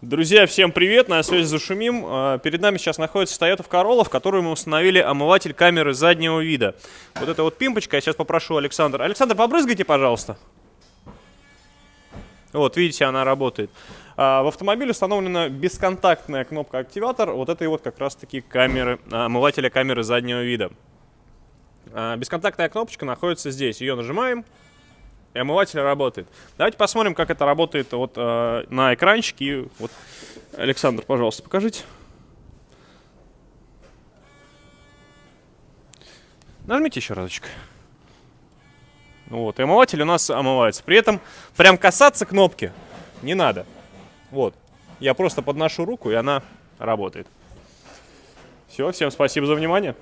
Друзья, всем привет, на связи Зашумим. А, Перед нами сейчас находится Toyota Corolla, в которую мы установили омыватель камеры заднего вида. Вот это вот пимпочка, я сейчас попрошу Александра. Александр, побрызгайте, пожалуйста. Вот, видите, она работает. А, В автомобиле установлена бесконтактная кнопка активатор вот этой вот как раз-таки камеры, а, омывателя камеры заднего вида. Бесконтактная кнопочка находится здесь. Ее нажимаем, и омыватель работает. Давайте посмотрим, как это работает вот э, на экранчике. Вот, Александр, пожалуйста, покажите. Нажмите еще разочек. Вот, и омыватель у нас омывается. При этом прям касаться кнопки не надо. Вот, я просто подношу руку, и она работает. Все, всем спасибо за внимание.